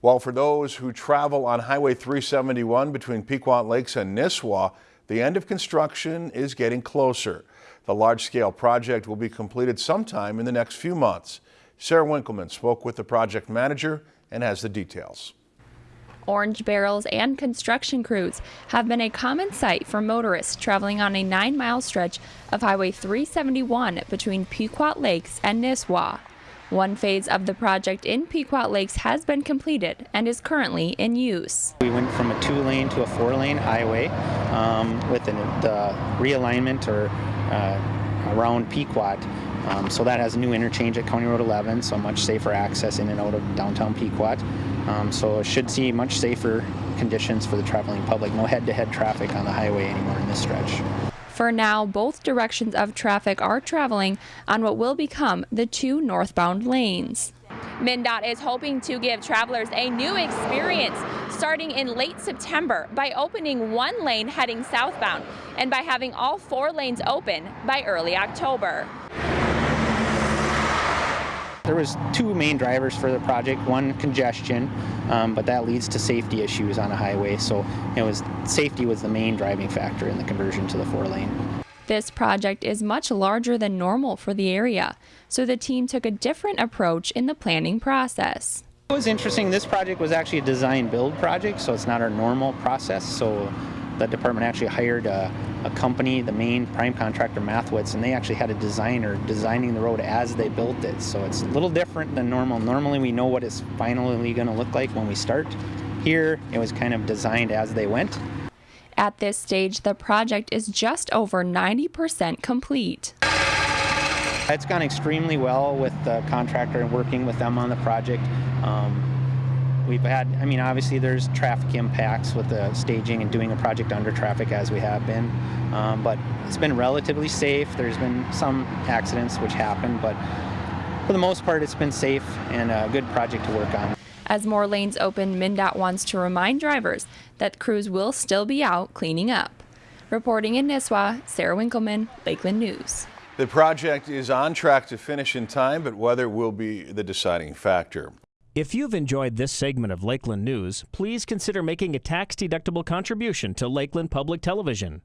While for those who travel on Highway 371 between Pequot Lakes and Nisswa, the end of construction is getting closer. The large-scale project will be completed sometime in the next few months. Sarah Winkleman spoke with the project manager and has the details. Orange barrels and construction crews have been a common sight for motorists traveling on a nine mile stretch of Highway 371 between Pequot Lakes and Nisswa. One phase of the project in Pequot Lakes has been completed and is currently in use. We went from a two lane to a four lane highway um, with an, the realignment or uh, around Pequot. Um, so that has a new interchange at County Road 11, so much safer access in and out of downtown Pequot. Um, so it should see much safer conditions for the traveling public. No head-to-head -head traffic on the highway anymore in this stretch. For now, both directions of traffic are traveling on what will become the two northbound lanes. MnDOT is hoping to give travelers a new experience starting in late September by opening one lane heading southbound and by having all four lanes open by early October. There was two main drivers for the project. One, congestion, um, but that leads to safety issues on a highway. So it was safety was the main driving factor in the conversion to the four lane. This project is much larger than normal for the area, so the team took a different approach in the planning process. It was interesting. This project was actually a design build project, so it's not our normal process. So the department actually hired a, a, company, the main prime contractor, Mathiowetz, and they actually had a designer designing the road as they built it. So it's a little different than normal. Normally we know what it's finally going to look like when we start. Here, it was kind of designed as they went. At this stage, the project is just over 90% complete. It's gone extremely well with the contractor and working with them on the project. Um, We've had, I mean, obviously there's traffic impacts with the staging and doing a project under traffic as we have been, um, but it's been relatively safe. There's been some accidents which happen, but for the most part it's been safe and a good project to work on. As more lanes open, MnDOT wants to remind drivers that crews will still be out cleaning up. Reporting in Nisswa, Sarah Winkleman, Lakeland News. The project is on track to finish in time, but weather will be the deciding factor. If you've enjoyed this segment of Lakeland News, please consider making a tax-deductible contribution to Lakeland Public Television.